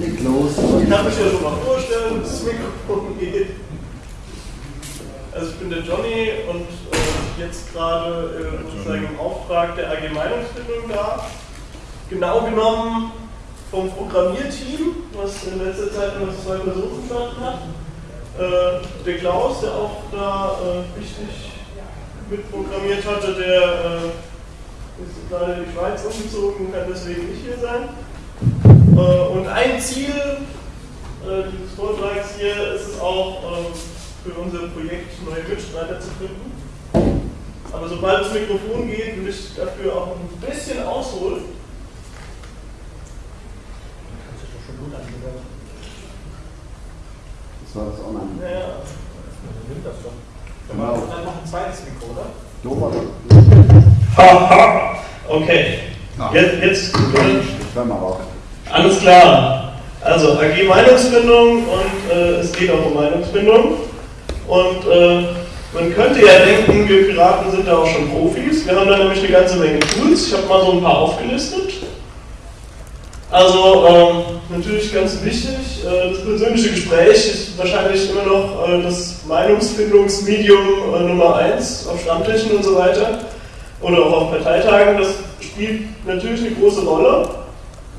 Leg los. Ich kann mich ja schon mal vorstellen, dass das Mikrofon geht. Also ich bin der Johnny und äh, jetzt gerade äh, sozusagen im Auftrag der AG Meinungsbildung da. Genau genommen vom Programmierteam, was in letzter Zeit nur zwei Personen verstanden hat. Äh, der Klaus, der auch da äh, wichtig mitprogrammiert hatte, der äh, ist gerade in die Schweiz umgezogen und kann deswegen nicht hier sein. Äh, und ein Ziel äh, dieses Vortrags hier ist es auch, ähm, für unser Projekt neue Mitstreiter zu finden. Aber sobald das Mikrofon geht, will ich dafür auch ein bisschen ausholen. Das war das online. Naja, Nimmt das schon. Genau. Dann noch ein zweites Mikro, oder? Dober. Haha, okay. Jetzt, jetzt Ich höre mal auf. Alles klar. Also AG Meinungsbindung und äh, es geht auch um Meinungsbindung. Und äh, man könnte ja denken, wir Piraten sind da auch schon Profis. Wir haben da nämlich eine ganze Menge Tools. Ich habe mal so ein paar aufgelistet. Also ähm, natürlich ganz wichtig, äh, das persönliche Gespräch ist wahrscheinlich immer noch äh, das Meinungsfindungsmedium äh, Nummer 1 auf Stammtischen und so weiter oder auch auf Parteitagen. Das spielt natürlich eine große Rolle,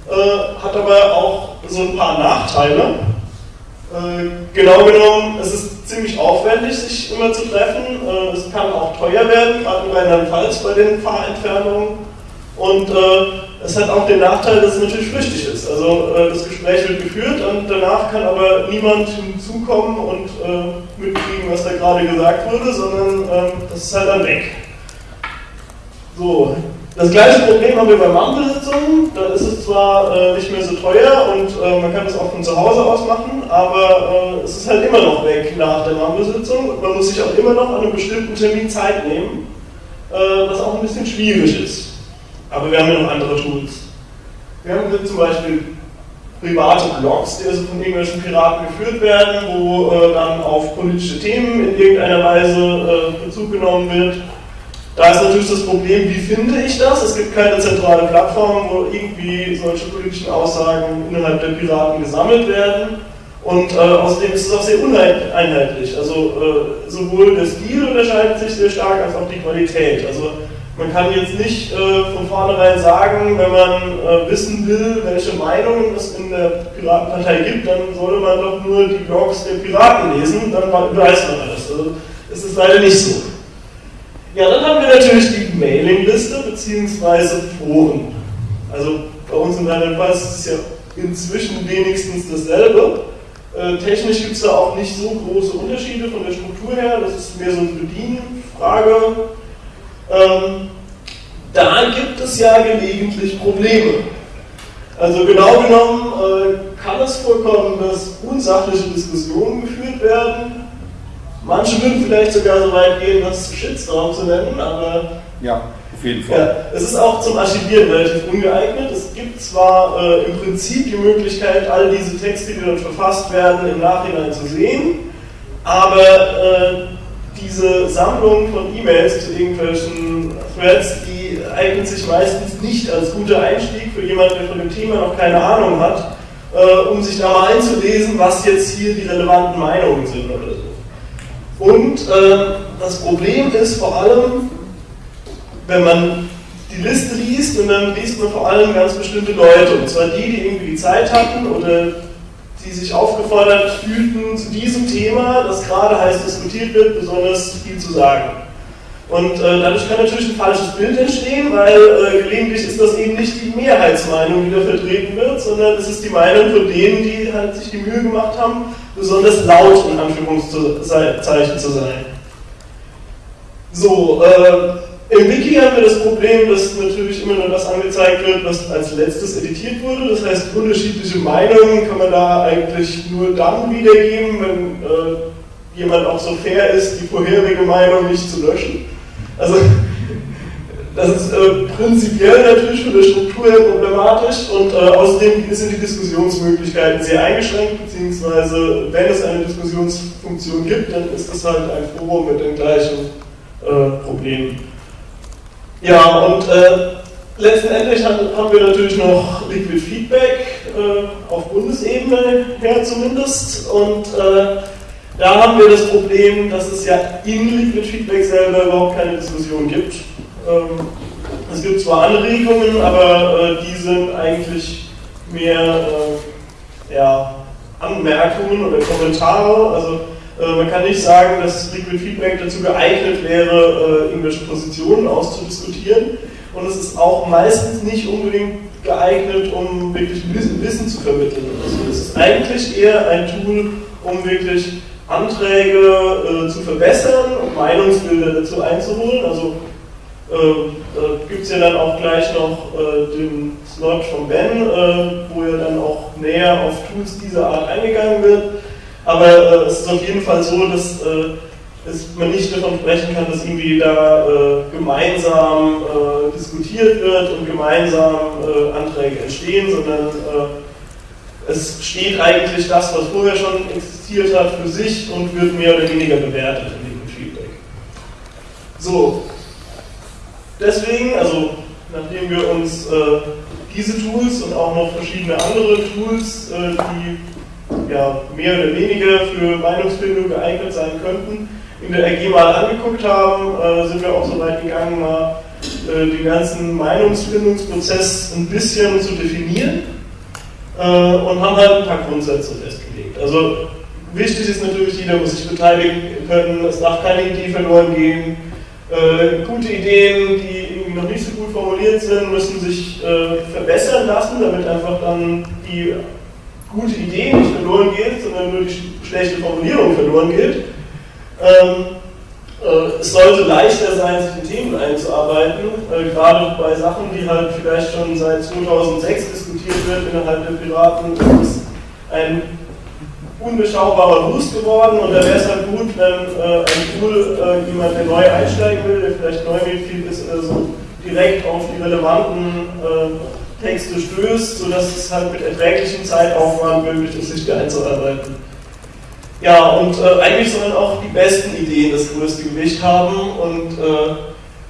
äh, hat aber auch so ein paar Nachteile. Äh, genau genommen, es ist ziemlich aufwendig, sich immer zu treffen. Äh, es kann auch teuer werden, gerade in Rheinland-Pfalz bei den Fahrentfernungen. Und es hat auch den Nachteil, dass es natürlich flüchtig ist. Also das Gespräch wird geführt und danach kann aber niemand hinzukommen und mitkriegen, was da gerade gesagt wurde, sondern das ist halt dann weg. So, das gleiche Problem haben wir bei Mammbesitzungen. Da ist es zwar äh, nicht mehr so teuer und äh, man kann das auch von zu Hause aus machen, aber äh, es ist halt immer noch weg nach der Mammbesitzung und man muss sich auch immer noch an einem bestimmten Termin Zeit nehmen, äh, was auch ein bisschen schwierig ist. Aber wir haben ja noch andere Tools. Wir haben zum Beispiel private Blogs, die also von irgendwelchen Piraten geführt werden, wo äh, dann auf politische Themen in irgendeiner Weise äh, Bezug genommen wird. Da ist natürlich das Problem, wie finde ich das? Es gibt keine zentrale Plattform, wo irgendwie solche politischen Aussagen innerhalb der Piraten gesammelt werden. Und äh, außerdem ist es auch sehr uneinheitlich. Also äh, sowohl der Stil unterscheidet sich sehr stark als auch die Qualität. Also man kann jetzt nicht äh, von vornherein sagen, wenn man äh, wissen will, welche Meinungen es in der Piratenpartei gibt, dann sollte man doch nur die Blogs der Piraten lesen, dann weiß man alles. Also ist es leider nicht so. Ja, dann haben wir natürlich die Mailingliste bzw. Foren. Also bei uns in Rheinland-Pfalz ist es ja inzwischen wenigstens dasselbe. Äh, technisch gibt es da auch nicht so große Unterschiede von der Struktur her, das ist mehr so eine Bedienfrage. Ähm, da gibt es ja gelegentlich Probleme. Also genau genommen äh, kann es vorkommen, dass unsachliche Diskussionen geführt werden. Manche würden vielleicht sogar so weit gehen, das Shitstorm zu nennen, aber Ja, auf jeden Fall. ja, es ist auch zum Archivieren relativ ungeeignet. Es gibt zwar äh, im Prinzip die Möglichkeit, all diese Texte, die dort verfasst werden, im Nachhinein zu sehen, aber äh, diese Sammlung von E-Mails zu irgendwelchen Threads, die eignet sich meistens nicht als guter Einstieg für jemanden, der von dem Thema noch keine Ahnung hat, äh, um sich da mal einzulesen, was jetzt hier die relevanten Meinungen sind oder so. Und äh, das Problem ist vor allem, wenn man die Liste liest und dann liest man vor allem ganz bestimmte Leute, und zwar die, die irgendwie die Zeit hatten oder die sich aufgefordert fühlten, zu diesem Thema, das gerade heiß diskutiert wird, besonders viel zu sagen. Und äh, dadurch kann natürlich ein falsches Bild entstehen, weil äh, gelegentlich ist das eben nicht die Mehrheitsmeinung, die da vertreten wird, sondern es ist die Meinung von denen, die halt sich die Mühe gemacht haben, besonders laut in Anführungszeichen zu sein. So, äh, im Wiki haben wir das Problem, dass natürlich immer nur das angezeigt wird, was als letztes editiert wurde. Das heißt, unterschiedliche Meinungen kann man da eigentlich nur dann wiedergeben, wenn äh, jemand auch so fair ist, die vorherige Meinung nicht zu löschen. Also, das ist äh, prinzipiell natürlich von der Struktur her problematisch und äh, außerdem sind die Diskussionsmöglichkeiten sehr eingeschränkt, beziehungsweise wenn es eine Diskussionsfunktion gibt, dann ist das halt ein Forum mit den gleichen äh, Problemen. Ja, und äh, letztendlich haben, wir natürlich noch Liquid Feedback, äh, auf Bundesebene her zumindest. Und äh, da haben wir das Problem, dass es ja in Liquid Feedback selber überhaupt keine Diskussion gibt. Ähm, es gibt zwar Anregungen, aber äh, die sind eigentlich mehr äh, ja, Anmerkungen oder Kommentare. Also äh, man kann nicht sagen, dass Liquid Feedback dazu geeignet wäre, irgendwelche Positionen auszudiskutieren. Und es ist auch meistens nicht unbedingt geeignet, um wirklich Wissen zu vermitteln. Also es ist eigentlich eher ein Tool, um wirklich Anträge zu verbessern und Meinungsbilder dazu einzuholen. Also äh, da gibt es ja dann auch gleich noch äh, den Slot von Ben, äh, wo ja dann auch näher auf Tools dieser Art eingegangen wird. Aber äh, es ist auf jeden Fall so, dass äh, es, man nicht davon sprechen kann, dass irgendwie da äh, gemeinsam äh, diskutiert wird und gemeinsam äh, Anträge entstehen, sondern äh, es steht eigentlich das, was vorher schon existiert hat, für sich und wird mehr oder weniger bewertet in dem Feedback. So, deswegen, also nachdem wir uns diese Tools und auch noch verschiedene andere Tools, die ja, mehr oder weniger für Meinungsbildung geeignet sein könnten, in der AG mal angeguckt haben, äh, sind wir auch so weit gegangen, mal äh, den ganzen Meinungsbildungsprozess ein bisschen zu definieren äh, und haben halt ein paar Grundsätze festgelegt. Also wichtig ist natürlich, jeder muss sich beteiligen können, es darf keine Idee verloren gehen. Äh, gute Ideen, die irgendwie noch nicht so gut formuliert sind, müssen sich äh, verbessern lassen, damit einfach dann die gute Idee nicht verloren geht, sondern nur die schlechte Formulierung verloren geht. Ähm, äh, es sollte leichter sein, sich in Themen einzuarbeiten, äh, gerade bei Sachen, die halt vielleicht schon seit 2006 diskutiert wird innerhalb der Piraten, ist ein unbeschaubarer Wust geworden und da wäre es halt gut, wenn äh, ein Tool äh, jemand, der neu einsteigen will, der vielleicht neu Mitglied ist, also direkt auf die relevanten äh, Texte stößt, sodass es halt mit erträglichem Zeitaufwand möglich ist, sich da einzuarbeiten. Ja, und äh, eigentlich sollen auch die besten Ideen das größte Gewicht haben und äh,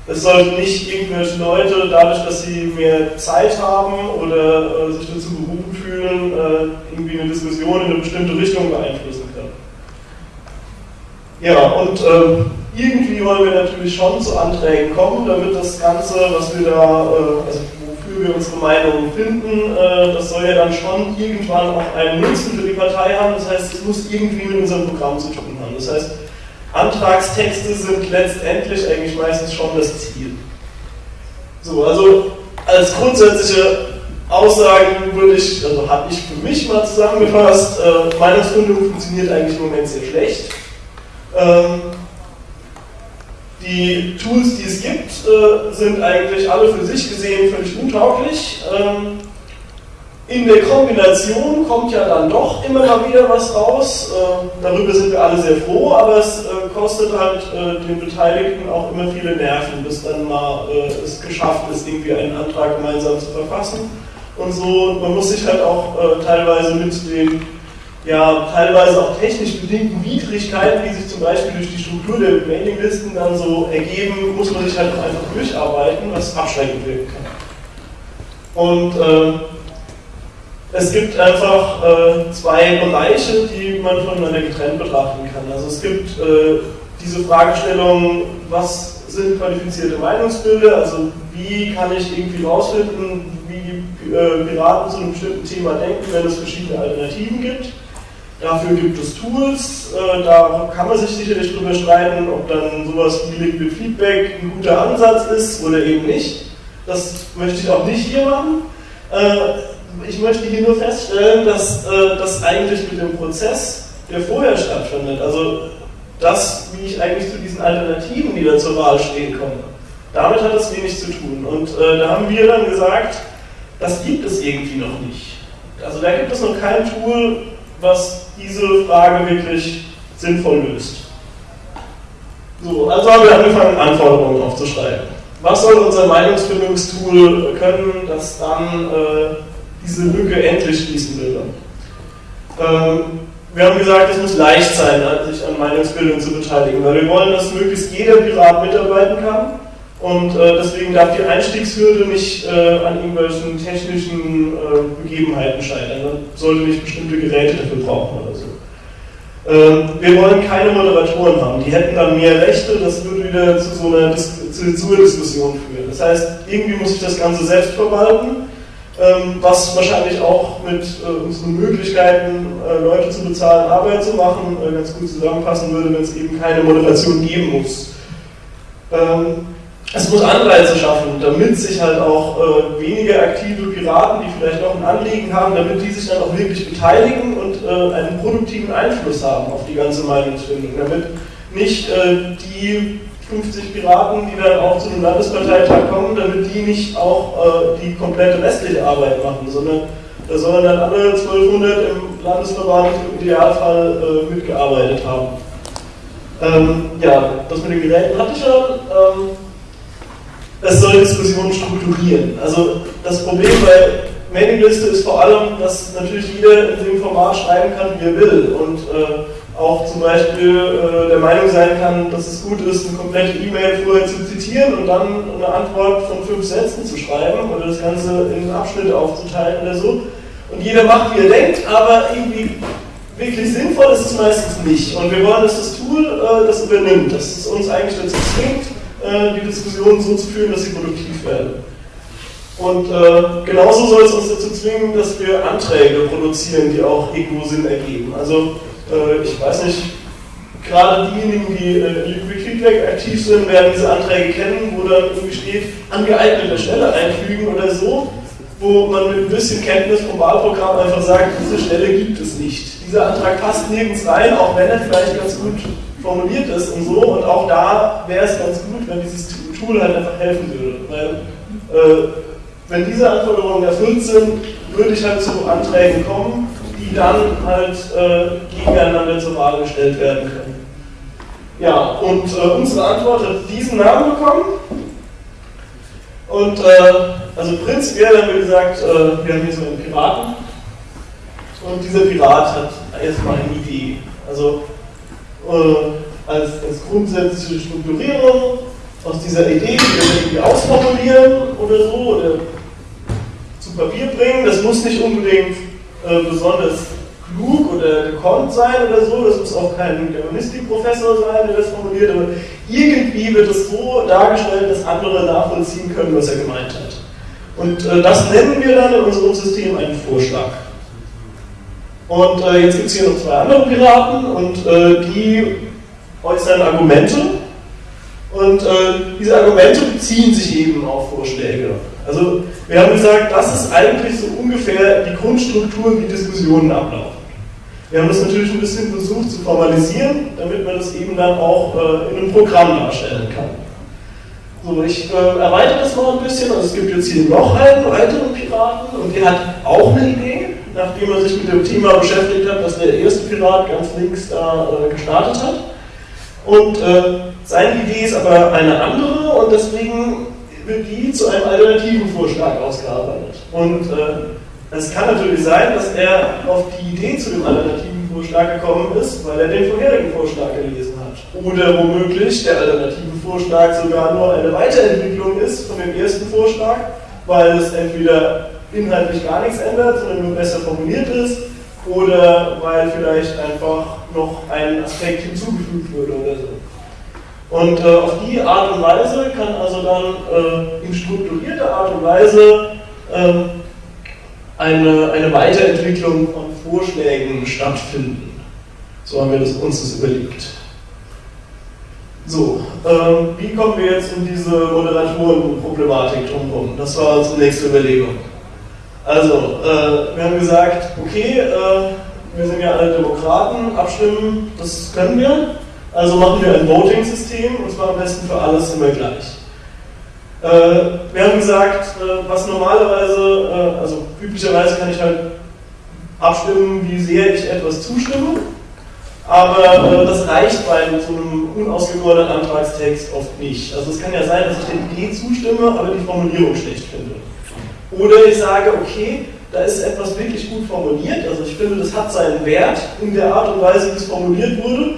es sollten nicht irgendwelche Leute, dadurch, dass sie mehr Zeit haben oder äh, sich dazu berufen fühlen, äh, irgendwie eine Diskussion in eine bestimmte Richtung beeinflussen können. Ja, und ähm, irgendwie wollen wir natürlich schon zu Anträgen kommen, damit das Ganze, was wir da, äh, also wofür wir unsere Meinung finden, äh, das soll ja dann schon irgendwann auch einen Nutzen für die Partei haben. Das heißt, es muss irgendwie mit unserem Programm zu tun haben. Das heißt, Antragstexte sind letztendlich eigentlich meistens schon das Ziel. So, also als grundsätzliche Aussagen würde ich, also habe ich für mich mal zusammengefasst, äh, Meinungsbildung funktioniert eigentlich im Moment sehr schlecht. Ähm, die Tools, die es gibt, äh, sind eigentlich alle für sich gesehen völlig untauglich. Ähm, in der Kombination kommt ja dann doch immer mal wieder was raus. Äh, darüber sind wir alle sehr froh, aber es äh, kostet halt den Beteiligten auch immer viele Nerven, bis dann mal es geschafft ist, irgendwie einen Antrag gemeinsam zu verfassen. Und so, man muss sich halt auch teilweise mit den ja teilweise auch technisch bedingten Widrigkeiten, die sich zum Beispiel durch die Struktur der Mailinglisten dann so ergeben, muss man sich halt auch einfach durcharbeiten, was abschreckend wirken kann. Und äh, es gibt einfach äh, zwei Bereiche, die man voneinander getrennt betrachten kann. Also es gibt äh, diese Fragestellung, was sind qualifizierte Meinungsbilder, also wie kann ich irgendwie rausfinden, äh, Piraten zu einem bestimmten Thema denken, wenn es verschiedene Alternativen gibt. Dafür gibt es Tools, äh, da kann man sich sicherlich drüber streiten, ob dann sowas wie Liquid Feedback ein guter Ansatz ist oder eben nicht. Das möchte ich auch nicht hier machen. Äh, ich möchte hier nur feststellen, dass äh, das eigentlich mit dem Prozess, der vorher stattfindet, also das, wie ich eigentlich zu diesen Alternativen, die da zur Wahl stehen, komme, damit hat das wenig zu tun. Und äh, da haben wir dann gesagt, das gibt es irgendwie noch nicht. Also da gibt es noch kein Tool, was diese Frage wirklich sinnvoll löst. So, also haben wir angefangen, Anforderungen aufzuschreiben. Was soll unser Meinungsfindungstool können, das dann äh, diese Lücke endlich schließen will? Ähm, wir haben gesagt, es muss leicht sein, sich an Meinungsbildung zu beteiligen, weil wir wollen, dass möglichst jeder Pirat mitarbeiten kann Und äh, deswegen darf die Einstiegshürde nicht äh, an irgendwelchen technischen äh, Begebenheiten scheitern. Man sollte nicht bestimmte Geräte dafür brauchen oder so. Ähm, wir wollen keine Moderatoren haben. Die hätten dann mehr Rechte, das würde wieder zu so einer Dis Zensurdiskussion führen. Das heißt, irgendwie muss ich das Ganze selbst verwalten, ähm, was wahrscheinlich auch mit äh, unseren Möglichkeiten, äh, Leute zu bezahlen, Arbeit zu machen, äh, ganz gut zusammenpassen würde, wenn es eben keine Moderation geben muss. Ähm, es muss Anreize schaffen, damit sich halt auch äh, weniger aktive Piraten, die vielleicht auch ein Anliegen haben, damit die sich dann auch wirklich beteiligen und äh, einen produktiven Einfluss haben auf die ganze Meinungsfindung. Damit nicht äh, die 50 Piraten, die dann auch zu einem Landesparteitag kommen, damit die nicht auch äh, die komplette restliche Arbeit machen, sondern da sollen dann alle 1200 im Landesverband im Idealfall äh, mitgearbeitet haben. Ähm, ja, das mit den Geräten hatte ich schon. Ähm, es soll Diskussionen strukturieren. Also das Problem bei Mailingliste ist vor allem, dass natürlich jeder in dem Format schreiben kann, wie er will und äh, auch zum Beispiel äh, der Meinung sein kann, dass es gut ist, eine komplette E-Mail vorher zu zitieren und dann eine Antwort von fünf Sätzen zu schreiben oder das Ganze in Abschnitte aufzuteilen oder so. Und jeder macht, wie er denkt, aber irgendwie wirklich sinnvoll ist es meistens nicht. Und wir wollen, dass das Tool äh, das übernimmt, dass es uns eigentlich dazu zwingt, äh, die Diskussionen so zu führen, dass sie produktiv werden. Und äh, genauso soll es uns dazu zwingen, dass wir Anträge produzieren, die auch irgendwo Sinn ergeben. Also äh, ich weiß nicht, gerade diejenigen, die äh, Feedback aktiv sind, werden diese Anträge kennen, wo dann irgendwie steht, an geeigneter Stelle einfügen oder so, wo man mit ein bisschen Kenntnis vom Wahlprogramm einfach sagt, diese Stelle gibt es nicht. Dieser Antrag passt nirgends rein, auch wenn er vielleicht ganz gut formuliert ist und so. Und auch da wäre es ganz gut, wenn dieses Tool halt einfach helfen würde. Weil, äh, wenn diese Anforderungen erfüllt sind, würde ich halt zu Anträgen kommen, die dann halt äh, gegeneinander zur Wahl gestellt werden können. Ja, und äh, unsere Antwort hat diesen Namen bekommen. Und äh, also prinzipiell haben wir gesagt, äh, wir haben hier so einen Piraten. Und dieser Pirat hat erstmal eine Idee. Also äh, als, als grundsätzliche Strukturierung aus dieser Idee, die wir irgendwie ausformulieren oder so, oder zu Papier bringen. Das muss nicht unbedingt äh, besonders klug oder gekonnt sein oder so, das muss auch kein Germanistikprofessor sein, der das formuliert, aber irgendwie wird es so dargestellt, dass andere nachvollziehen können, was er gemeint hat. Und äh, das nennen wir dann in unserem System einen Vorschlag. Und äh, jetzt gibt es hier noch zwei andere Piraten und äh, die äußern Argumente. Und äh, diese Argumente beziehen sich eben auf Vorschläge. Also wir haben gesagt, das ist eigentlich so ungefähr die Grundstruktur, wie Diskussionen ablaufen. Wir haben das natürlich ein bisschen versucht zu formalisieren, damit man das eben dann auch äh, in einem Programm darstellen kann. So, ich äh, erweitere das noch ein bisschen. Also es gibt jetzt hier noch einen weiteren Piraten und der hat auch eine Idee nachdem er sich mit dem Thema beschäftigt hat, dass der erste Pirat ganz links da äh, gestartet hat. Und äh, seine Idee ist aber eine andere und deswegen wird die zu einem alternativen Vorschlag ausgearbeitet. Und äh, es kann natürlich sein, dass er auf die Idee zu dem alternativen Vorschlag gekommen ist, weil er den vorherigen Vorschlag gelesen hat. Oder womöglich der alternative Vorschlag sogar nur eine Weiterentwicklung ist von dem ersten Vorschlag, weil es entweder inhaltlich gar nichts ändert, sondern nur besser formuliert ist oder weil vielleicht einfach noch ein Aspekt hinzugefügt wurde oder so. Und äh, auf die Art und Weise kann also dann äh, in strukturierter Art und Weise äh, eine, eine Weiterentwicklung von Vorschlägen stattfinden. So haben wir das, uns das überlegt. So, ähm, wie kommen wir jetzt in diese Moderatorenproblematik drumherum? Das war unsere nächste Überlegung. Also, äh, wir haben gesagt, okay, äh, wir sind ja alle Demokraten, abstimmen, das können wir. Also machen wir ein Voting-System und zwar am besten für alles immer gleich. Äh, wir haben gesagt, äh, was normalerweise, äh, also üblicherweise kann ich halt abstimmen, wie sehr ich etwas zustimme, aber äh, das reicht bei so einem unausgegorenen Antragstext oft nicht. Also es kann ja sein, dass ich der Idee zustimme, aber die Formulierung schlecht finde. Oder ich sage, okay, da ist etwas wirklich gut formuliert, also ich finde, das hat seinen Wert in der Art und Weise, wie es formuliert wurde,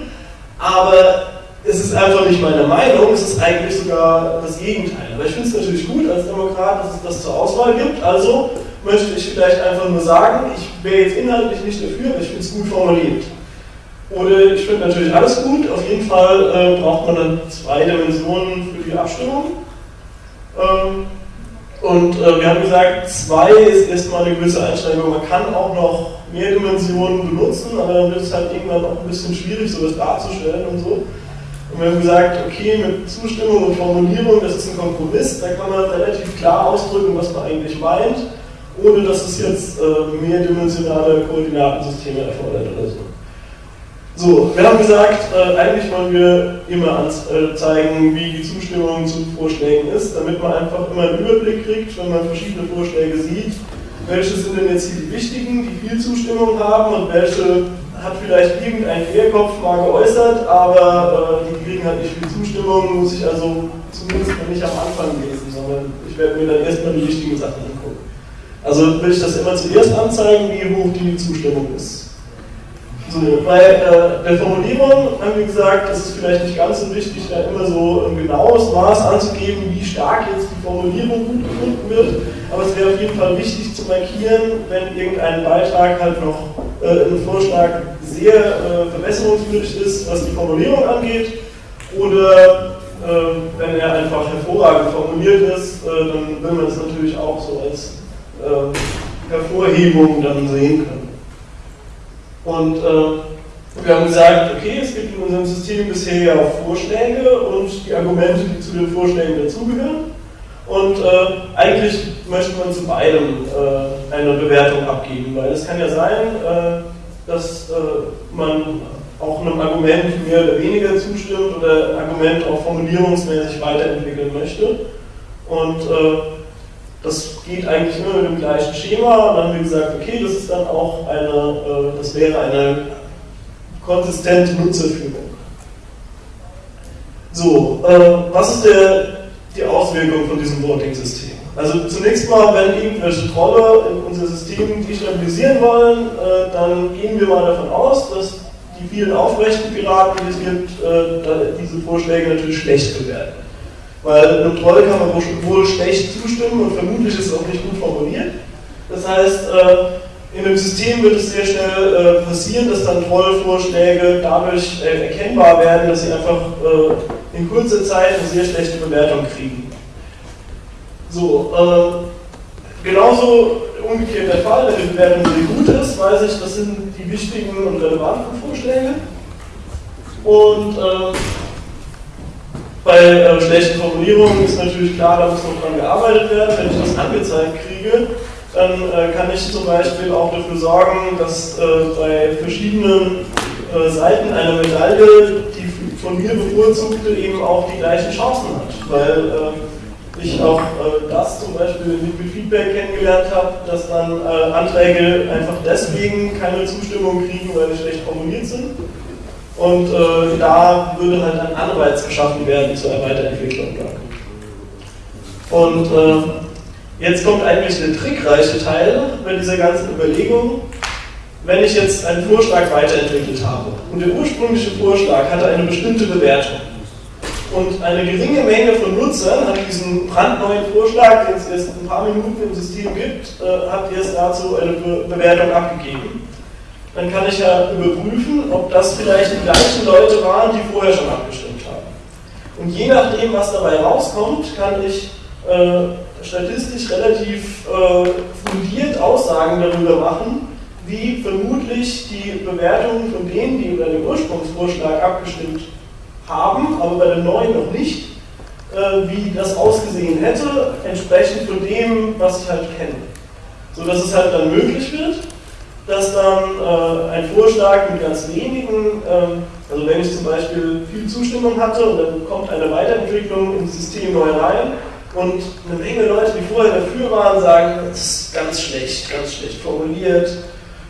aber es ist einfach nicht meine Meinung, es ist eigentlich sogar das Gegenteil. Aber ich finde es natürlich gut als Demokrat, dass es das zur Auswahl gibt. Also möchte ich vielleicht einfach nur sagen, ich wäre jetzt inhaltlich nicht dafür, aber ich finde es gut formuliert. Oder ich finde natürlich alles gut, auf jeden Fall äh, braucht man dann zwei Dimensionen für die Abstimmung. Ähm, und äh, wir haben gesagt, zwei ist erstmal eine gewisse Einschränkung. Man kann auch noch mehr Dimensionen benutzen, aber dann wird es halt irgendwann auch ein bisschen schwierig, sowas darzustellen und so. Und wir haben gesagt, okay, mit Zustimmung und Formulierung, das ist ein Kompromiss, da kann man relativ klar ausdrücken, was man eigentlich meint, ohne dass es jetzt äh, mehrdimensionale Koordinatensysteme erfordert oder so. So, wir haben gesagt, äh, eigentlich wollen wir immer anzeigen, äh, wie die Zustimmung zu Vorschlägen ist, damit man einfach immer einen Überblick kriegt, wenn man verschiedene Vorschläge sieht, welche sind denn jetzt die wichtigen, die viel Zustimmung haben und welche hat vielleicht irgendein Querkopf mal geäußert, aber äh, die kriegen halt nicht viel Zustimmung, muss ich also zumindest nicht am Anfang lesen, sondern ich werde mir dann erstmal die wichtigen Sachen angucken. Also will ich das immer zuerst anzeigen, wie hoch die Zustimmung ist. So, bei äh, der Formulierung haben wir gesagt, es ist vielleicht nicht ganz so wichtig, da immer so ein genaues Maß anzugeben, wie stark jetzt die Formulierung gut gefunden wird, aber es wäre auf jeden Fall wichtig zu markieren, wenn irgendein Beitrag halt noch äh, im Vorschlag sehr äh, verbesserungswürdig ist, was die Formulierung angeht, oder äh, wenn er einfach hervorragend formuliert ist, äh, dann will man es natürlich auch so als äh, Hervorhebung dann sehen können. Und äh, wir haben gesagt, okay, es gibt in unserem System bisher ja Vorschläge und die Argumente, die zu den Vorschlägen dazugehören. Und äh, eigentlich möchte man zu beidem äh, eine Bewertung abgeben, weil es kann ja sein, äh, dass äh, man auch einem Argument mehr oder weniger zustimmt oder ein Argument auch formulierungsmäßig weiterentwickeln möchte. Und äh, das geht eigentlich immer mit dem gleichen Schema. Und dann haben wir gesagt, okay, das ist dann auch eine, äh, das wäre eine konsistente Nutzerführung. So, äh, was ist der, die Auswirkung von diesem Voting-System? Also zunächst mal, wenn irgendwelche Trolle in unser System destabilisieren wollen, äh, dann gehen wir mal davon aus, dass die vielen aufrechten Piraten, die es gibt, diese Vorschläge natürlich schlecht bewerten. Weil einem Troll kann man wohl schlecht zustimmen und vermutlich ist es auch nicht gut formuliert. Das heißt, äh, in dem System wird es sehr schnell äh, passieren, dass dann Trollvorschläge dadurch äh, erkennbar werden, dass sie einfach in kurzer Zeit eine sehr schlechte Bewertung kriegen. So, genauso umgekehrt der Fall, wenn die Bewertung sehr gut ist, weiß ich, das sind die wichtigen und relevanten Vorschläge. Und bei äh, schlechten Formulierungen ist natürlich klar, da muss noch dran gearbeitet werden. Wenn ich das angezeigt kriege, dann äh, kann ich zum Beispiel auch dafür sorgen, dass äh, bei verschiedenen äh, Seiten einer Medaille die von mir bevorzugte eben auch die gleichen Chancen hat. Weil äh, ich auch äh, das zum Beispiel mit Feedback kennengelernt habe, dass dann Anträge einfach deswegen keine Zustimmung kriegen, weil sie schlecht formuliert sind und äh, da würde halt ein Anreiz geschaffen werden zur Weiterentwicklung. Und äh, jetzt kommt eigentlich der trickreiche Teil bei dieser ganzen Überlegung. Wenn ich jetzt einen Vorschlag weiterentwickelt habe und der ursprüngliche Vorschlag hatte eine bestimmte Bewertung und eine geringe Menge von Nutzern hat diesen brandneuen Vorschlag, den es erst ein paar Minuten im System gibt, äh, hat erst dazu eine Be Bewertung abgegeben dann kann ich ja überprüfen, ob das vielleicht die gleichen Leute waren, die vorher schon abgestimmt haben. Und je nachdem, was dabei rauskommt, kann ich äh, statistisch relativ äh, fundiert Aussagen darüber machen, wie vermutlich die Bewertungen von denen, die über den Ursprungsvorschlag abgestimmt haben, aber bei den neuen noch nicht, äh, wie das ausgesehen hätte, entsprechend von dem, was ich halt kenne. Sodass es halt dann möglich wird, dass dann äh, ein Vorschlag mit ganz wenigen, ähm, also wenn ich zum Beispiel viel Zustimmung hatte und dann kommt eine Weiterentwicklung ins System neu rein und eine Menge Leute, die vorher dafür waren, sagen, das ist ganz schlecht, ganz schlecht formuliert,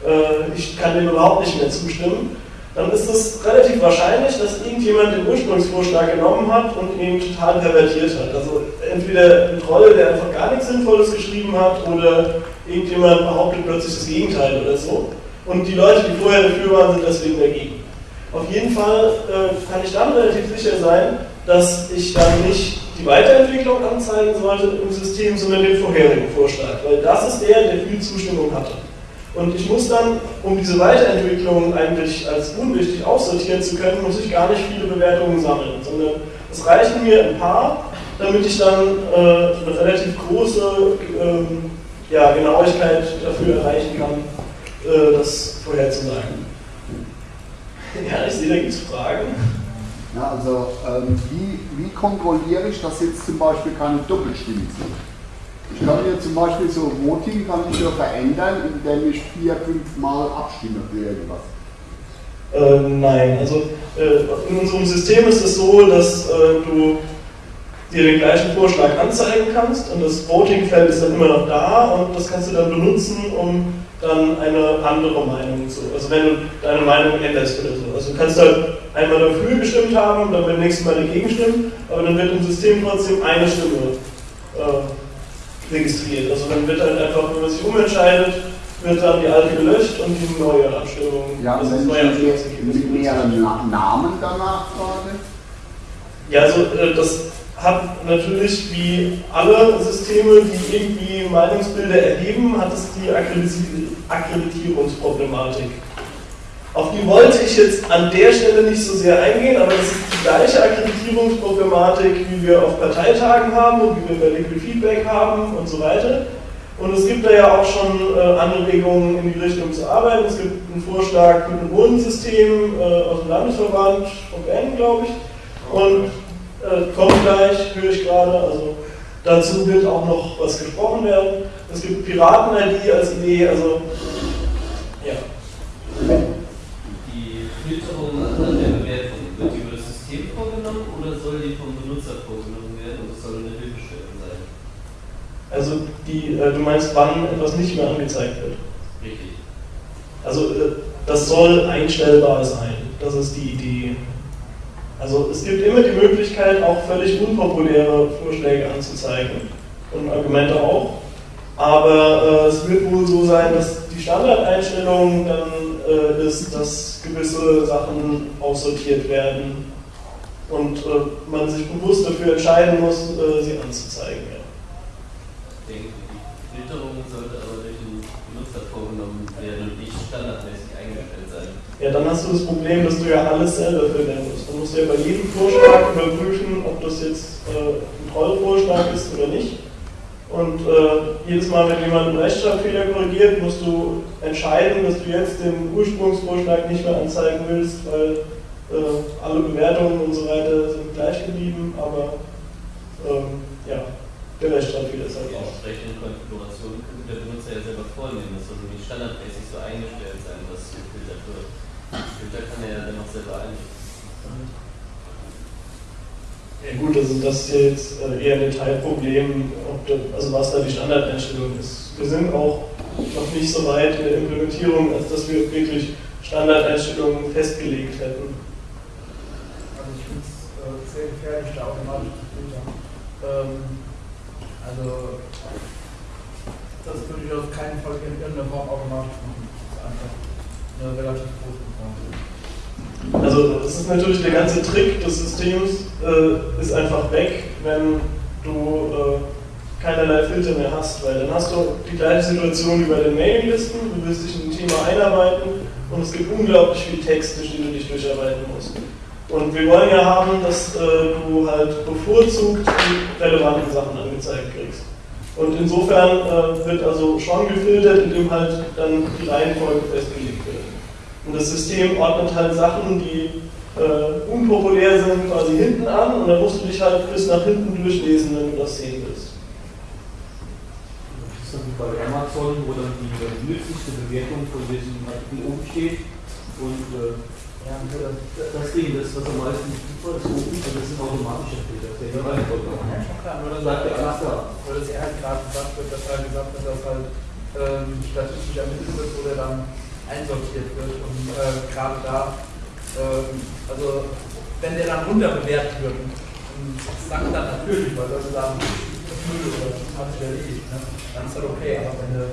äh, ich kann dem überhaupt nicht mehr zustimmen, dann ist es relativ wahrscheinlich, dass irgendjemand den Ursprungsvorschlag genommen hat und ihn total pervertiert hat. Also entweder ein Troll, der einfach gar nichts Sinnvolles geschrieben hat, oder irgendjemand behauptet plötzlich das Gegenteil oder so. Und die Leute, die vorher dafür waren, sind deswegen dagegen. Auf jeden Fall äh, kann ich dann relativ sicher sein, dass ich dann nicht die Weiterentwicklung anzeigen sollte im System, sondern den vorherigen Vorschlag, weil das ist der, der viel Zustimmung hatte. Und ich muss dann, um diese Weiterentwicklung eigentlich als unwichtig aussortieren zu können, muss ich gar nicht viele Bewertungen sammeln, sondern es reichen mir ein paar, damit ich dann äh, eine relativ große ähm, ja, Genauigkeit dafür erreichen kann, äh, das vorherzusagen. Ja, ich sehe, da gibt es Fragen. Ja, also ähm, wie, wie kontrolliere ich, dass jetzt zum Beispiel keine Doppelstimmen sind? Ich kann ja zum Beispiel so Voting kann ich ja verändern, indem ich vier, fünf Mal abstimme für irgendwas. Äh, nein, also äh, in unserem System ist es so, dass äh, du dir den gleichen Vorschlag anzeigen kannst und das Voting-Feld ist dann immer noch da und das kannst du dann benutzen, um dann eine andere Meinung zu, also wenn du deine Meinung änderst oder so. Also du kannst halt einmal dafür gestimmt haben und dann beim nächsten Mal dagegen stimmen, aber dann wird im System trotzdem eine Stimme äh, registriert. Also dann wird halt einfach, wenn man sich umentscheidet, wird dann die alte gelöscht und die neue Abstimmung. Ja, das neue ich Abstimmungsergebnis mit mehreren Na- Namen danach frage. Ja, also äh, das hat natürlich wie alle Systeme, die irgendwie Meinungsbilder erheben, hat es die Akkrediti- Akkreditierungsproblematik. Auf die wollte ich jetzt an der Stelle nicht so sehr eingehen, aber das ist die gleiche Akkreditierungsproblematik, wie wir auf Parteitagen haben und wie wir bei Liquid Feedback haben und so weiter. Und es gibt da ja auch schon äh, Anregungen in die Richtung zu arbeiten. Es gibt einen Vorschlag mit einem Bodensystem äh, aus dem Landesverband, VN, glaube ich. Und äh, kommt gleich, höre ich gerade. Also dazu wird auch noch was gesprochen werden. Es gibt Piraten-ID als Idee, also ja. Die Filterung an der Bewertung, wird die über das System vorgenommen oder soll die vom Benutzer vorgenommen werden und es soll eine Hilfestellung sein? Also die, äh, du meinst, wann etwas nicht mehr angezeigt wird. Richtig. Also äh, das soll einstellbar sein. Das ist die Idee. Also es gibt immer die Möglichkeit, auch völlig unpopuläre Vorschläge anzuzeigen und Argumente auch. Aber äh, es wird wohl so sein, dass die Standardeinstellung dann äh, ist, dass gewisse Sachen aussortiert werden und äh, man sich bewusst dafür entscheiden muss, äh, sie anzuzeigen. Ja. Ich denke, die Filterung sollte aber durch den Benutzer vorgenommen werden und nicht standardmäßig. Ja, dann hast du das Problem, dass du ja alles selber filtern musst. Dann musst du ja bei jedem Vorschlag überprüfen, ob das jetzt äh, ein Trollvorschlag ist oder nicht. Und äh, jedes Mal, wenn jemand einen Rechtschreibfehler korrigiert, musst du entscheiden, dass du jetzt den Ursprungsvorschlag nicht mehr anzeigen willst, weil äh, alle Bewertungen und so weiter sind gleich geblieben, aber ähm, ja, der Rechtschreibfehler ist halt Die auch. entsprechende Konfiguration könnte der Benutzer ja selber vornehmen. Das sollte nicht standardmäßig so eingestellt sein, was gefiltert wird. Filter kann er ja dann auch selber einstellen. Ja gut, also das ist jetzt äh, eher ein Detailproblem, ob da, also was da die Standardeinstellung ist. Wir sind auch noch nicht so weit in der Implementierung, als dass wir wirklich Standardeinstellungen festgelegt hätten. Also ich finde es äh, sehr gefährlich, da automatisch zu filtern. Ähm, also das würde ich auf keinen Fall in irgendeiner Form automatisch machen. Eine relativ große Gefahr. Also das ist natürlich der ganze Trick des Systems, äh, ist einfach weg, wenn du äh, keinerlei Filter mehr hast, weil dann hast du die gleiche Situation wie bei den Mailinglisten, du willst dich in ein Thema einarbeiten und es gibt unglaublich viel Text, durch den du dich durcharbeiten musst. Und wir wollen ja haben, dass äh, du halt bevorzugt die relevanten Sachen angezeigt kriegst. Und insofern äh, wird also schon gefiltert, indem halt dann die Reihenfolge festgelegt. Und das System ordnet halt Sachen, die äh, unpopulär sind, quasi hinten an und dann musst du dich halt bis nach hinten durchlesen, wenn du das sehen willst. Das ist dann wie bei Amazon, wo dann die, nützlichste Bewertung von diesem Artikel oben steht. Und äh, ja, das, das Ding, das, was am meisten super ist, oben, also das ist ein automatischer Filter. Der hier reinkommt. Ja, schon klar, nur Bleibt er ja. Weil das er halt gerade gesagt wird, dass er gesagt hat, dass halt ähm, statistisch ermittelt wird, wo der dann einsortiert wird. Und äh, gerade da, ähm, also wenn der dann runterbewertet wird, und sagt dann natürlich, weil Leute sagen, Müll oder das hat sich erledigt, ne? dann ist das okay. Aber wenn du,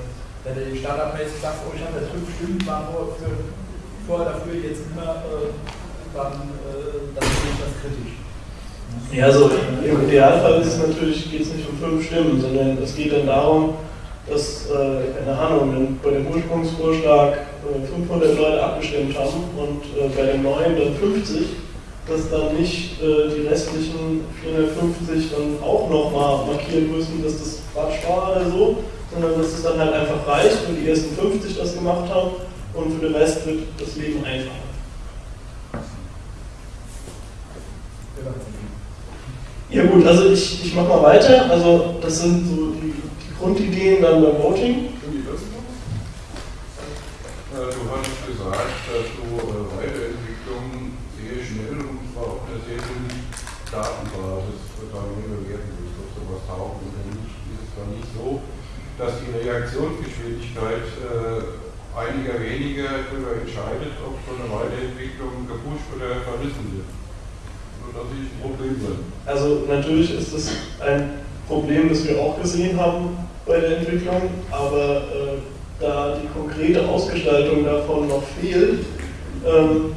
wenn du standardmäßig sagst, oh ich habe jetzt fünf Stimmen, war nur für, vorher dafür jetzt immer äh, dann, äh, dann sehe ich das kritisch. Ja, also im Idealfall ist es natürlich, geht nicht um fünf Stimmen, sondern es geht dann darum, dass, äh, keine Ahnung, bei dem Ursprungsvorschlag äh, 500 Leute abgestimmt haben und äh, bei dem neuen dann 50, dass dann nicht äh, die restlichen 450 dann auch nochmal markieren müssen, dass das Quatsch war oder so, sondern dass es dann halt einfach reicht, wenn die ersten 50 das gemacht haben und für den Rest wird das Leben einfacher. Ja gut, also ich, ich mache mal weiter. Also das sind so die, die Grundideen dann beim Voting. Äh, Du hast gesagt, dass du äh, Weiterentwicklung sehr schnell und zwar auf einer sehr guten Datenbasis dann bewerten willst, ob sowas taugt oder nicht. Ist es dann nicht so, dass die Reaktionsgeschwindigkeit äh, einiger weniger darüber entscheidet, ob so eine Weiterentwicklung gepusht oder verrissen wird? Nur dass ich ein Problem. Also natürlich ist das ein Problem, das wir auch gesehen haben bei der Entwicklung, aber äh, da die konkrete Ausgestaltung davon noch fehlt, ähm,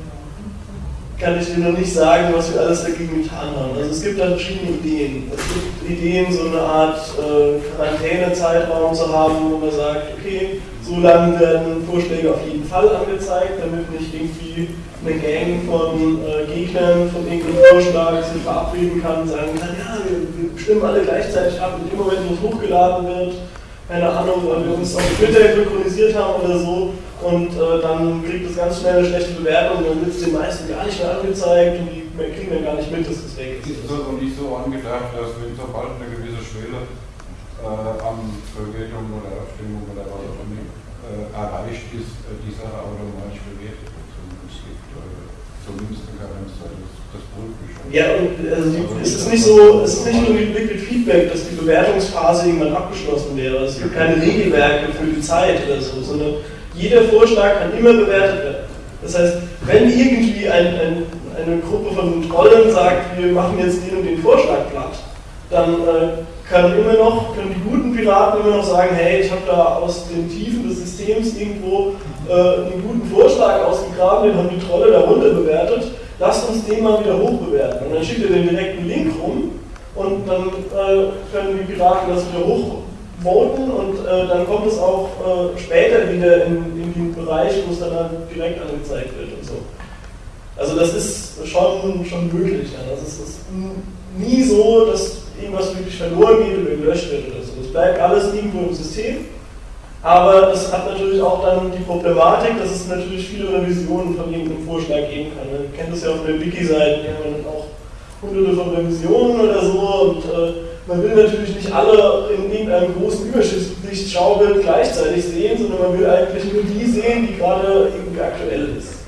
kann ich dir noch nicht sagen, was wir alles dagegen getan haben. Also es gibt da verschiedene Ideen. Es gibt Ideen, so eine Art äh, Quarantänezeitraum zu haben, wo man sagt, okay, so lange werden Vorschläge auf jeden Fall angezeigt, damit nicht irgendwie eine Gang von äh, Gegnern von irgendeinem Vorschlag sich verabreden kann und sagen kann, ja, wir, wir stimmen alle gleichzeitig ab und im Moment, wo es hochgeladen wird, keine Ahnung, weil wir uns auf Twitter synchronisiert haben oder so und äh, dann kriegt es ganz schnell eine schlechte Bewertung und dann wird es den meisten gar nicht mehr angezeigt und die kriegen dann gar nicht mit, dass es weg Ist ist. es also nicht so angedacht, dass wenn sobald eine gewisse Schwelle äh, an Verwertung oder Abstimmung oder was auch immer äh, erreicht ist, äh, die Sache automatisch bewertet wird? Und es gibt äh, zumindest eine Karenzzeit, das, das prüft mich schon. Ja, und also die, es ist nicht so, es ist nicht nur wie Liquid Feedback, dass die Bewertungsphase irgendwann abgeschlossen wäre. Es gibt keine Regelwerke für die Zeit oder so, sondern jeder Vorschlag kann immer bewertet werden. Das heißt, wenn irgendwie ein, ein, eine Gruppe von Trollen sagt, wir machen jetzt den und den Vorschlag platt, dann äh, kann immer noch, können die guten Piraten immer noch sagen, hey, ich habe da aus den Tiefen des Systems irgendwo äh, einen guten Vorschlag ausgegraben, den haben die Trolle darunter bewertet, lasst uns den mal wieder hochbewerten. Und dann schickt er den direkten Link rum und dann äh, können die Piraten das wieder hochvoten und äh, dann kommt es auch äh, später wieder in, in den Bereich, wo es dann halt direkt angezeigt wird und so. Also das ist schon, schon möglich. Ja. Das ist, ist nie so, dass irgendwas wirklich verloren geht oder gelöscht wird oder so. Es bleibt alles irgendwo im System. Aber das hat natürlich auch dann die Problematik, dass es natürlich viele Revisionen von irgendeinem Vorschlag geben kann. Man kennt das ja auf der Wiki-Seite, die haben dann auch hunderte von Revisionen oder so und äh, man will natürlich nicht alle in irgendeinem großen Überschichtsschaubild gleichzeitig sehen, sondern man will eigentlich nur die sehen, die gerade irgendwie aktuell ist.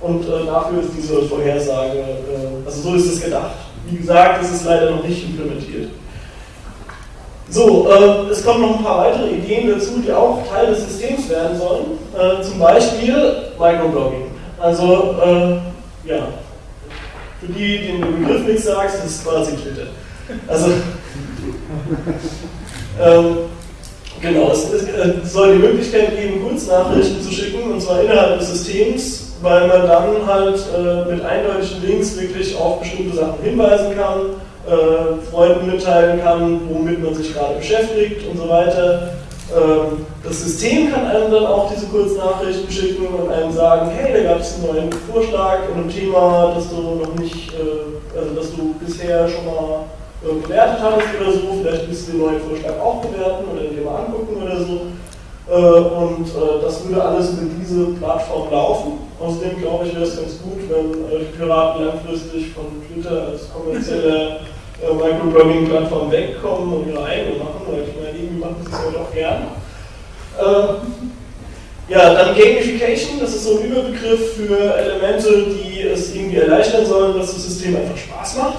Und äh, dafür ist diese Vorhersage, äh, also so ist es gedacht. Wie gesagt, es ist leider noch nicht implementiert. So, äh, es kommen noch ein paar weitere Ideen dazu, die auch Teil des Systems werden sollen. Äh, zum Beispiel Microblogging. Also, äh, ja, für die, denen der Begriff nichts sagt, das ist quasi Twitter. Also, ähm, genau, es, es, es soll die Möglichkeit geben, Kurznachrichten zu schicken, und zwar innerhalb des Systems, weil man dann halt äh, mit eindeutigen Links wirklich auf bestimmte Sachen hinweisen kann, äh, Freunden mitteilen kann, womit man sich gerade beschäftigt und so weiter. Ähm, das System kann einem dann auch diese Kurznachrichten schicken und einem sagen, hey, da gab es einen neuen Vorschlag in einem Thema, das du noch nicht, äh, also das du bisher schon mal äh, bewertet hast oder so, vielleicht willst du den neuen Vorschlag auch bewerten oder dir mal angucken oder so. Äh, und äh, das würde alles über diese Plattform laufen. Außerdem glaube ich, wäre es ganz gut, wenn äh, die Piraten langfristig von Twitter als kommerzielle Microblogging-Plattform wegkommen und ihre eigene machen, weil ich meine, irgendwie machen sie es ja doch gern. Ja, dann Gamification, das ist so ein Überbegriff für Elemente, die es irgendwie erleichtern sollen, dass das System einfach Spaß macht.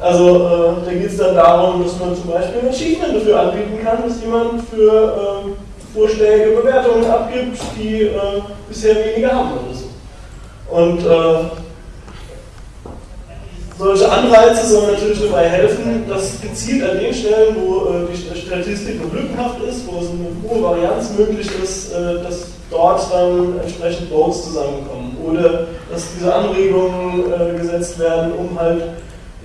Also äh, da geht es dann darum, dass man zum Beispiel Achievement dafür anbieten kann, dass jemand für äh, Vorschläge Bewertungen abgibt, die äh, bisher weniger haben oder so. Und äh, solche Anreize sollen natürlich dabei helfen, dass gezielt an den Stellen, wo äh, die Statistik noch lückenhaft ist, wo es eine hohe Varianz möglich ist, äh, dass dort dann entsprechend Votes zusammenkommen. oder dass diese Anregungen äh, gesetzt werden, um halt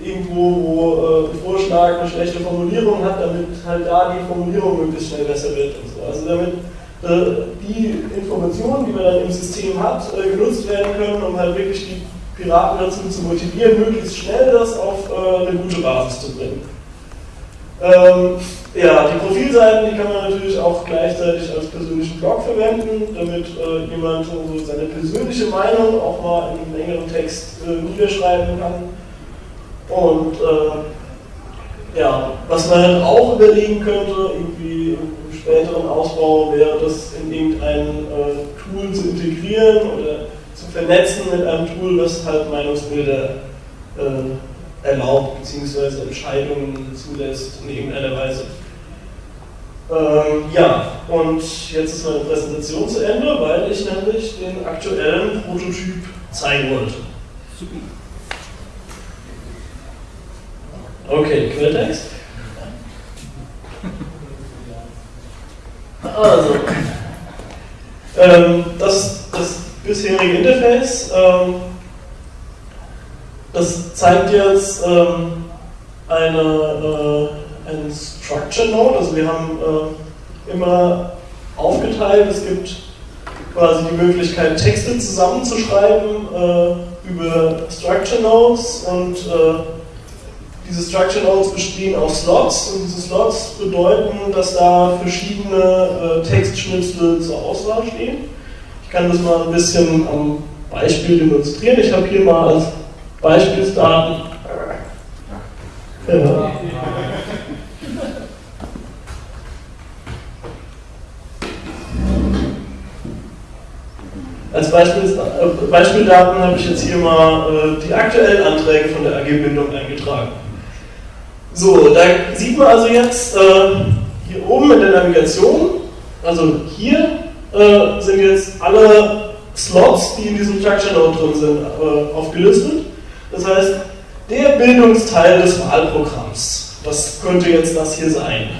irgendwo, wo äh, ein Vorschlag eine schlechte Formulierung hat, damit halt da die Formulierung möglichst schnell besser wird und so. Also damit äh, die Informationen, die man dann im System hat, äh, genutzt werden können, um halt wirklich die Piraten dazu zu motivieren, möglichst schnell das auf eine gute Basis zu bringen. Ähm, ja, die Profilseiten, die kann man natürlich auch gleichzeitig als persönlichen Blog verwenden, damit äh, jemand so seine persönliche Meinung auch mal in einem längeren Text äh, niederschreiben kann. Und äh, ja, was man halt auch überlegen könnte, irgendwie im späteren Ausbau, wäre das in irgendein äh, Tool zu integrieren oder zu vernetzen mit einem Tool, das halt Meinungsbilder äh, erlaubt bzw. Entscheidungen zulässt in irgendeiner Weise. Ähm, ja, und jetzt ist meine Präsentation zu Ende, weil ich nämlich den aktuellen Prototyp zeigen wollte. Super. Okay, Quelltext. Also, ähm, das, das bisherige Interface, ähm, das zeigt jetzt ähm, eine, äh, ein Structure Node, also wir haben äh, immer aufgeteilt, es gibt quasi die Möglichkeit, Texte zusammenzuschreiben äh, über Structure Nodes und äh, diese Structure Nodes bestehen aus Slots und diese Slots bedeuten, dass da verschiedene äh, Textschnipsel zur Auswahl stehen. Ich kann das mal ein bisschen am Beispiel demonstrieren. Ich habe hier mal als Beispielsdaten. Ja. Als Beispiel, äh, Beispieldaten habe ich jetzt hier mal äh, die aktuellen Anträge von der AG Bildung eingetragen. So, da sieht man also jetzt äh, hier oben in der Navigation, also hier äh, sind jetzt alle Slots, die in diesem Structure Node drin sind, äh, aufgelistet. Das heißt, der Bildungsteil des Wahlprogramms, das könnte jetzt das hier sein,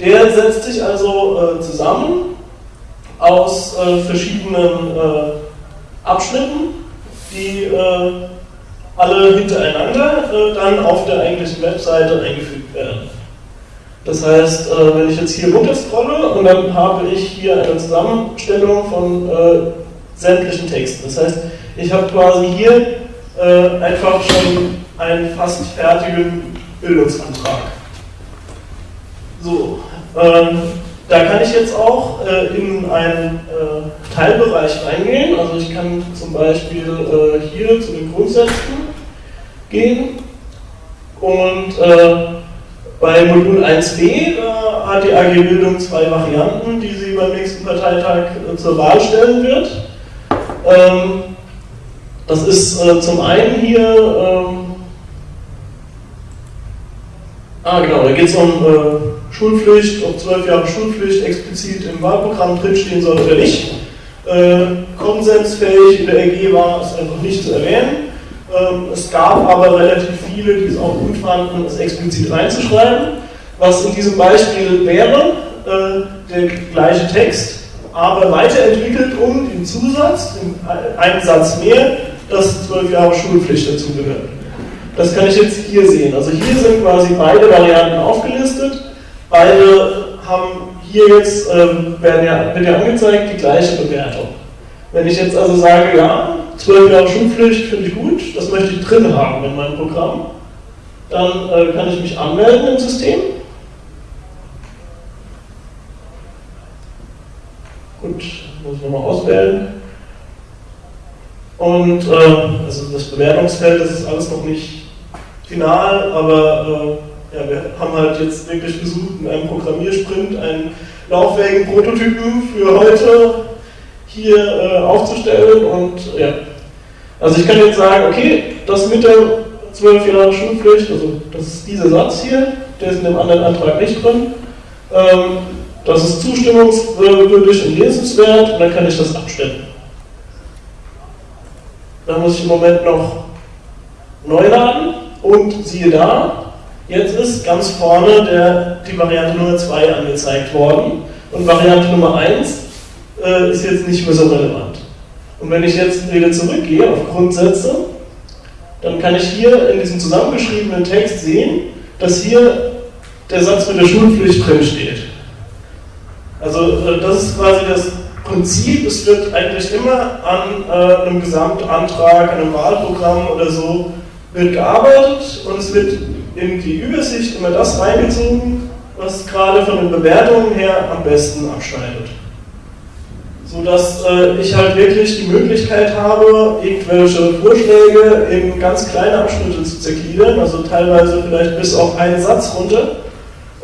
der setzt sich also äh, zusammen aus äh, verschiedenen äh, Abschnitten, die alle hintereinander äh, dann auf der eigentlichen Webseite eingefügt werden. Das heißt, äh, wenn ich jetzt hier runter scrolle und dann habe ich hier eine Zusammenstellung von äh, sämtlichen Texten. Das heißt, ich habe quasi hier äh, einfach schon einen fast fertigen Bildungsantrag. So, ähm, da kann ich jetzt auch äh, in einen äh, Teilbereich reingehen. Also ich kann zum Beispiel äh, hier zu den Grundsätzen gehen und äh, bei Modul 1b hat die AG Bildung zwei Varianten, die sie beim nächsten Parteitag äh, zur Wahl stellen wird. Ähm, das ist äh, zum einen hier, ähm, ah genau, da geht es um Schulpflicht, ob zwölf Jahre Schulpflicht explizit im Wahlprogramm drinstehen soll oder nicht. Äh, konsensfähig in der EG war es einfach nicht zu erwähnen. Ähm, es gab aber relativ viele, die es auch gut fanden, es explizit reinzuschreiben. Was in diesem Beispiel wäre, äh, der gleiche Text, aber weiterentwickelt um den Zusatz, einen Satz mehr, dass zwölf Jahre Schulpflicht dazugehören. Das kann ich jetzt hier sehen. Also hier sind quasi beide Varianten aufgelistet. Beide haben hier jetzt, ähm, werden ja, wird ja angezeigt, die gleiche Bewertung. Wenn ich jetzt also sage, ja, 12 Jahre Schulpflicht finde ich gut, möchte ich drin haben in meinem Programm, dann äh, kann ich mich anmelden im System. Gut, muss ich nochmal auswählen. Und äh, also das Bewertungsfeld, das ist alles noch nicht final, aber äh, ja, wir haben halt jetzt wirklich versucht, in einem Programmiersprint einen lauffähigen Prototypen für heute hier äh, aufzustellen und ja. Also ich kann jetzt sagen, okay, das mit der 12 Jahre Schulpflicht, also das ist dieser Satz hier, der ist in dem anderen Antrag nicht drin. Ähm, das ist zustimmungswürdig und lesenswert und dann kann ich das abstellen. Dann muss ich im Moment noch neu laden und siehe da, Jetzt ist ganz vorne der, die Variante Nummer 2 angezeigt worden und Variante Nummer 1 äh, ist jetzt nicht mehr so relevant. Und wenn ich jetzt wieder zurückgehe auf Grundsätze, dann kann ich hier in diesem zusammengeschriebenen Text sehen, dass hier der Satz mit der Schulpflicht drin steht. Also äh, das ist quasi das Prinzip, es wird eigentlich immer an äh, einem Gesamtantrag, an einem Wahlprogramm oder so wird gearbeitet und es wird in die Übersicht immer das reingezogen, was gerade von den Bewertungen her am besten abschneidet. Sodass äh, ich halt wirklich die Möglichkeit habe, irgendwelche Vorschläge in ganz kleine Abschnitte zu zergliedern, also teilweise vielleicht bis auf einen Satz runter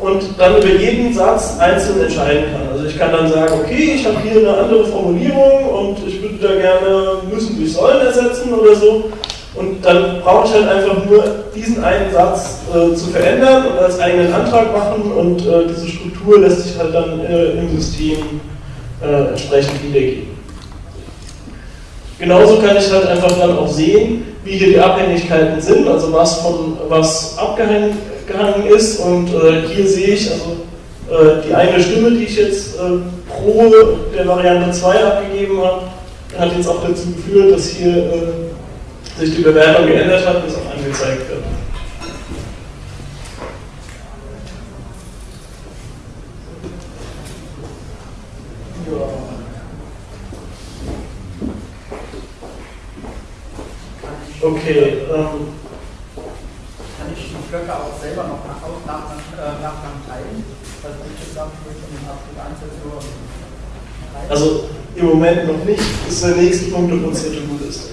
und dann über jeden Satz einzeln entscheiden kann. Also ich kann dann sagen, okay, ich habe hier eine andere Formulierung und ich würde da gerne müssen durch sollen ersetzen oder so. Und dann brauche ich halt einfach nur diesen einen Satz äh, zu verändern und als eigenen Antrag machen und äh, diese Struktur lässt sich halt dann äh, im System äh, entsprechend wiedergeben. Genauso kann ich halt einfach dann auch sehen, wie hier die Abhängigkeiten sind, also was von was abgehangen ist und äh, hier sehe ich also äh, die eine Stimme, die ich jetzt pro der Variante 2 abgegeben habe, hat jetzt auch dazu geführt, dass hier sich die Bewertung geändert hat, bis auch angezeigt wird. Okay. Ähm, Kann ich die Blöcke auch selber noch nach, nach, nach, äh, nach, nach teilen? Also ich gesagt, von Abschnitt 1 so Also im Moment noch nicht, das ist der nächste Punkt auf unserer To-Do-Liste.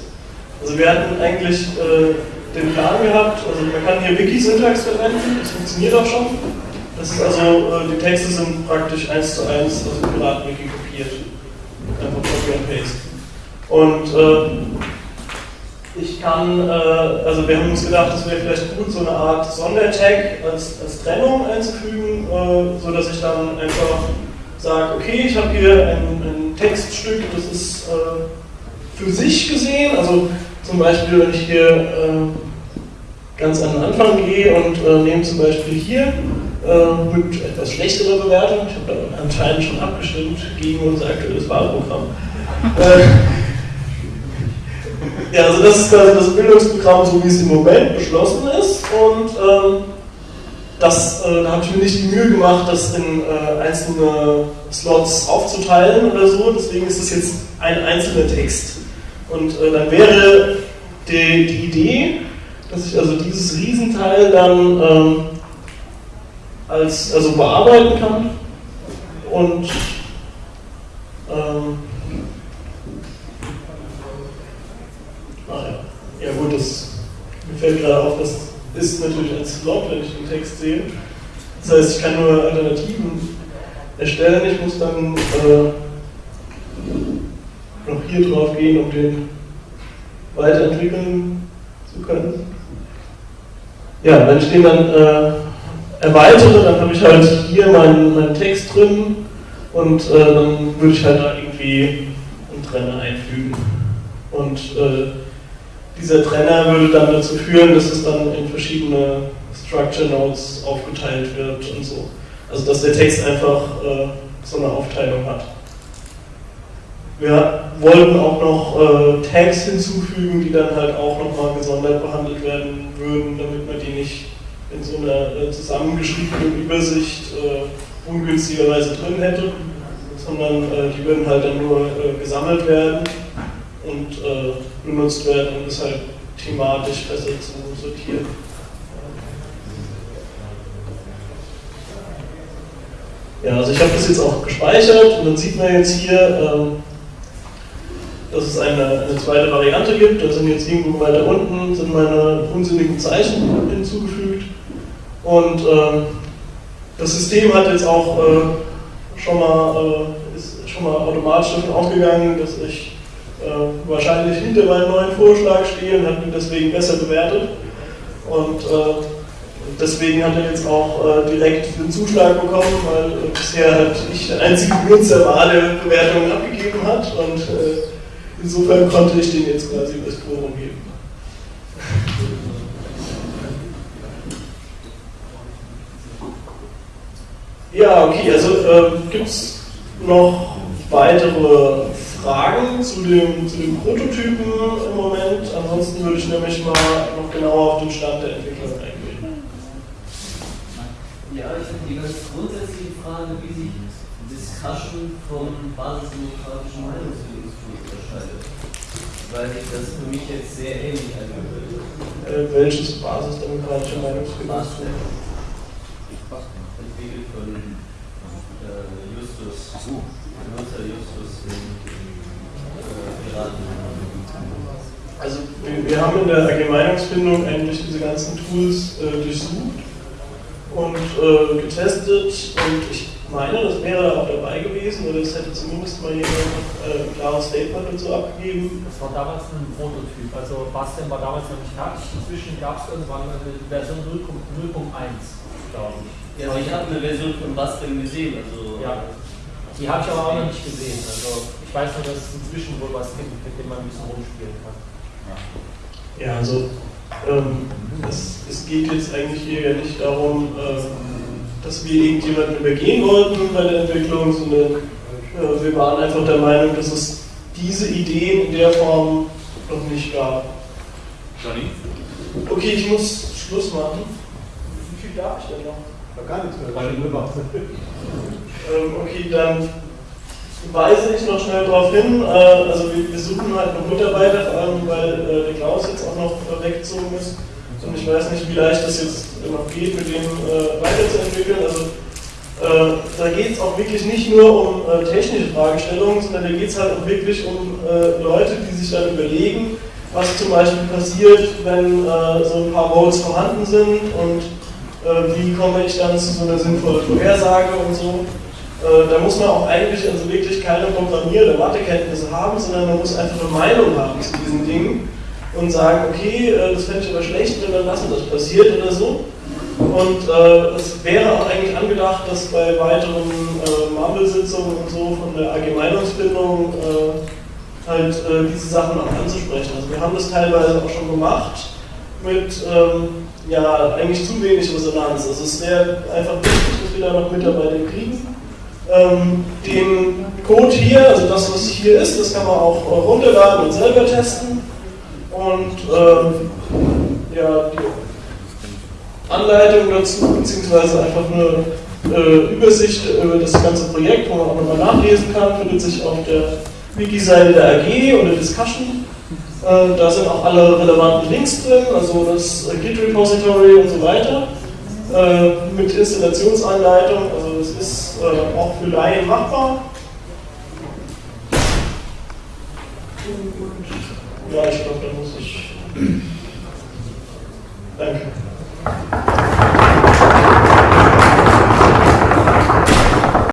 Also wir hatten eigentlich äh, den Plan gehabt, also man kann hier Wiki-Syntax verwenden, das funktioniert auch schon. Das ist also, äh, die Texte sind praktisch eins zu eins aus dem Piraten-Wiki kopiert. Einfach Copy and Paste. Und äh, ich kann, äh, also wir haben uns gedacht, es wäre vielleicht gut, so eine Art Sondertag als, als Trennung einzufügen, äh, sodass ich dann einfach sage, okay, ich habe hier ein, ein, Textstück, das ist äh, für sich gesehen, also zum Beispiel, wenn ich hier äh, ganz an den Anfang gehe und äh, nehme zum Beispiel hier äh, mit etwas schlechterer Bewertung, ich habe da anscheinend schon abgestimmt gegen unser aktuelles Wahlprogramm. Ja, also das ist quasi das Bildungsprogramm, so wie es im Moment beschlossen ist. Und ähm, das, äh, da habe ich mir nicht die Mühe gemacht, das in äh, einzelne Slots aufzuteilen oder so, deswegen ist es jetzt ein einzelner Text. Und äh, dann wäre die, die, Idee, dass ich also dieses Riesenteil dann ähm, als, also bearbeiten kann. Und ähm, ah ja. gut, das mir fällt gerade auf, das ist natürlich ein Slot, wenn ich den Text sehe. Das heißt, ich kann nur Alternativen erstellen, ich muss dann äh, noch hier drauf gehen, um den weiterentwickeln zu können. Ja, wenn ich den dann äh, erweitere, dann habe ich halt hier meinen, meinen Text drin und äh, dann würde ich halt da irgendwie einen Trenner einfügen. Und äh, dieser Trenner würde dann dazu führen, dass es dann in verschiedene Structure Nodes aufgeteilt wird und so. Also dass der Text einfach äh, so eine Aufteilung hat. Wir wollten auch noch äh, Tags hinzufügen, die dann halt auch nochmal gesondert behandelt werden würden, damit man die nicht in so einer äh, zusammengeschriebenen Übersicht äh, ungünstigerweise drin hätte, sondern äh, die würden halt dann nur äh, gesammelt werden und äh, benutzt werden, um es halt thematisch besser zu sortieren. Ja, also ich habe das jetzt auch gespeichert und dann sieht man jetzt hier, ähm, dass es eine, eine, zweite Variante gibt. Da sind jetzt irgendwo weiter unten sind meine unsinnigen Zeichen hinzugefügt. Und äh, das System hat jetzt auch äh, schon, mal, äh, ist schon mal automatisch davon ausgegangen, dass ich äh, wahrscheinlich hinter meinem neuen Vorschlag stehe und hat mich deswegen besser bewertet. Und äh, deswegen hat er jetzt auch äh, direkt den Zuschlag bekommen, weil bisher halt ich der einzige Benutzer war, der Bewertungen abgegeben hat. Und Insofern konnte ich den jetzt quasi das Quorum geben. Ja, okay, also äh, gibt es noch weitere Fragen zu dem, zu dem Prototypen im Moment? Ansonsten würde ich nämlich mal noch genauer auf den Stand der Entwicklung eingehen. Ja, ich habe die ganz grundsätzliche Frage, wie sich Discussion vom basisdemokratischen Meinungsbildungstool unterscheidet. Weil sich das für mich jetzt sehr ähnlich angehört. Äh, welches basisdemokratische Meinungsbildungstool? Entwickelt von äh, Justus, Benutzer Justus, Piraten. Also wir, haben in der Allgemeinungsfindung eigentlich diese ganzen Tools äh, durchsucht und äh, getestet und ich meine, das wäre auch dabei gewesen oder es hätte zumindest mal jemand äh, ein klares Statement dazu abgegeben. Das war damals ein Prototyp. Also Bastian war damals noch nicht fertig. Inzwischen gab es irgendwann eine Version 0.1, glaube ich. Ja, also ich habe eine Version von Bastian gesehen, also Ja. Die habe ich aber auch noch nicht gesehen. Also ich weiß nur, dass es inzwischen wohl was gibt, mit dem man ein bisschen rumspielen kann. Ja, also ähm, es, es geht jetzt eigentlich hier ja nicht darum, ähm, dass wir irgendjemanden übergehen wollten bei der Entwicklung, sondern äh, wir waren einfach der Meinung, dass es diese Ideen in der Form noch nicht gab. Johnny? Okay, ich muss Schluss machen. Wie viel darf ich denn noch? Gar nichts mehr. Ähm, okay, dann weise ich noch schnell darauf hin. Äh, also wir, suchen halt noch Mitarbeiter, vor allem weil äh, der Klaus jetzt auch noch weggezogen ist. Und ich weiß nicht, wie leicht das jetzt noch geht, mit dem äh, weiterzuentwickeln. Also da geht es auch wirklich nicht nur um technische Fragestellungen, sondern da geht es halt auch wirklich um Leute, die sich dann überlegen, was zum Beispiel passiert, wenn so ein paar Votes vorhanden sind und wie komme ich dann zu so einer sinnvollen Vorhersage und so. Äh, da muss man auch eigentlich also wirklich keine Programmier- oder Mathekenntnisse haben, sondern man muss einfach eine Meinung haben zu diesen Dingen und sagen, okay, äh, das fände ich aber schlecht, wenn dann lassen das passiert oder so. Und äh, es wäre auch eigentlich angedacht, dass bei weiteren äh, Marvel-Sitzungen und so von der AG Meinungsbildung äh, halt äh, diese Sachen auch anzusprechen. Also wir haben das teilweise auch schon gemacht mit ähm, ja, eigentlich zu wenig Resonanz. Also es wäre einfach wichtig, dass wir da noch Mitarbeiter kriegen ähm, den Code hier, also das, was hier ist, das kann man auch äh, runterladen und selber testen. Und ähm, ja, die Anleitung dazu, beziehungsweise einfach eine äh, Übersicht über das ganze Projekt, wo man auch nochmal nachlesen kann, findet sich auf der Wiki-Seite der AG oder Discussion. Äh, da sind auch alle relevanten Links drin, also das Git-Repository und so weiter. Äh, mit Installationsanleitung, also das ist äh, auch für Laien machbar. ja, ich glaube, da muss ich. Danke.